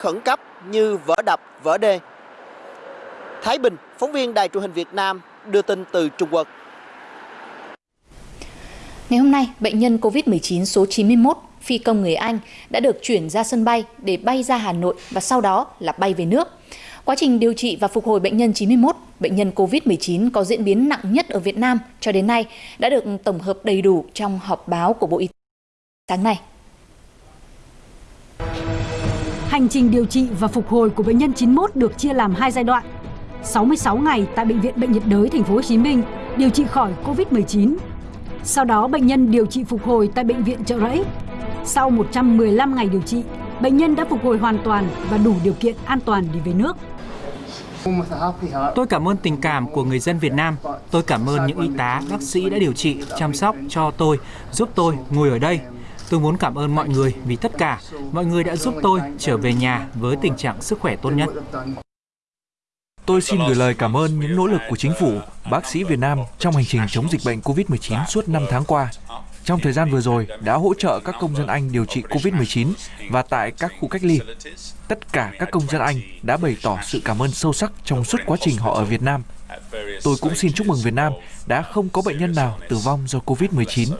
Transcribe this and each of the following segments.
khẩn cấp như vỡ đập, vỡ đê. Thái Bình, phóng viên Đài truyền hình Việt Nam đưa tin từ Trung Quốc. Ngày hôm nay, bệnh nhân COVID-19 số 91 phi công người Anh đã được chuyển ra sân bay để bay ra Hà Nội và sau đó là bay về nước. Quá trình điều trị và phục hồi bệnh nhân 91, bệnh nhân COVID-19 có diễn biến nặng nhất ở Việt Nam cho đến nay đã được tổng hợp đầy đủ trong họp báo của Bộ Y tế sáng nay. Hành trình điều trị và phục hồi của bệnh nhân 91 được chia làm hai giai đoạn. 66 ngày tại bệnh viện Bệnh nhiệt đới thành phố Hồ Chí Minh điều trị khỏi COVID-19. Sau đó bệnh nhân điều trị phục hồi tại bệnh viện Trợ Rẫy. Sau 115 ngày điều trị, bệnh nhân đã phục hồi hoàn toàn và đủ điều kiện an toàn để về nước. Tôi cảm ơn tình cảm của người dân Việt Nam. Tôi cảm ơn những y tá, bác sĩ đã điều trị, chăm sóc cho tôi, giúp tôi ngồi ở đây. Tôi muốn cảm ơn mọi người vì tất cả, mọi người đã giúp tôi trở về nhà với tình trạng sức khỏe tốt nhất. Tôi xin gửi lời cảm ơn những nỗ lực của chính phủ, bác sĩ Việt Nam trong hành trình chống dịch bệnh COVID-19 suốt 5 tháng qua. Trong thời gian vừa rồi đã hỗ trợ các công dân Anh điều trị COVID-19 và tại các khu cách ly. Tất cả các công dân Anh đã bày tỏ sự cảm ơn sâu sắc trong suốt quá trình họ ở Việt Nam. Tôi cũng xin chúc mừng Việt Nam đã không có bệnh nhân nào tử vong do COVID-19.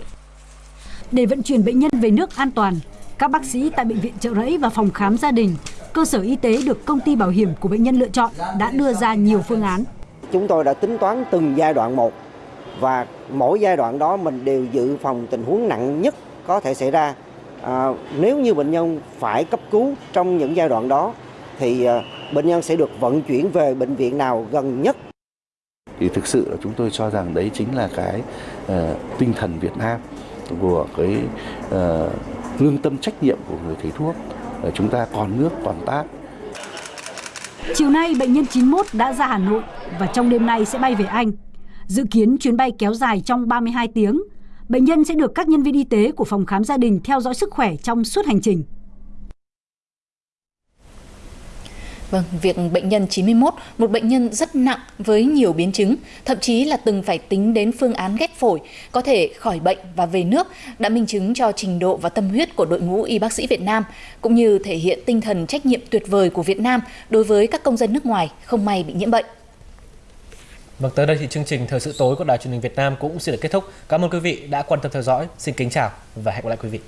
Để vận chuyển bệnh nhân về nước an toàn, các bác sĩ tại bệnh viện Trợ Rẫy và phòng khám gia đình, cơ sở y tế được công ty bảo hiểm của bệnh nhân lựa chọn đã đưa ra nhiều phương án. Chúng tôi đã tính toán từng giai đoạn một và mỗi giai đoạn đó mình đều dự phòng tình huống nặng nhất có thể xảy ra. À, nếu như bệnh nhân phải cấp cứu trong những giai đoạn đó thì à, bệnh nhân sẽ được vận chuyển về bệnh viện nào gần nhất. Thì thực sự là chúng tôi cho rằng đấy chính là cái uh, tinh thần Việt Nam của cái uh, lương tâm trách nhiệm của người thầy thuốc. Uh, chúng ta còn nước còn tác. Chiều nay bệnh nhân 91 đã ra Hà Nội và trong đêm nay sẽ bay về Anh. Dự kiến chuyến bay kéo dài trong 32 tiếng. Bệnh nhân sẽ được các nhân viên y tế của phòng khám gia đình theo dõi sức khỏe trong suốt hành trình. Vâng, việc bệnh nhân 91, một bệnh nhân rất nặng với nhiều biến chứng, thậm chí là từng phải tính đến phương án ghép phổi, có thể khỏi bệnh và về nước, đã minh chứng cho trình độ và tâm huyết của đội ngũ y bác sĩ Việt Nam, cũng như thể hiện tinh thần trách nhiệm tuyệt vời của Việt Nam đối với các công dân nước ngoài không may bị nhiễm bệnh. Vâng, tới đây thì chương trình Thời sự tối của Đài truyền hình Việt Nam cũng xin được kết thúc. Cảm ơn quý vị đã quan tâm theo dõi. Xin kính chào và hẹn gặp lại quý vị.